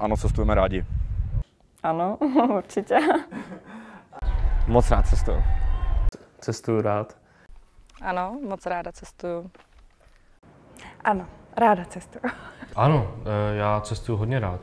Ano, cestujeme rádi. Ano, určitě. Moc rád cestuju. Cestuju rád. Ano, moc ráda cestuju. Ano, ráda cestuju. Ano, eh, já cestuju hodně rád.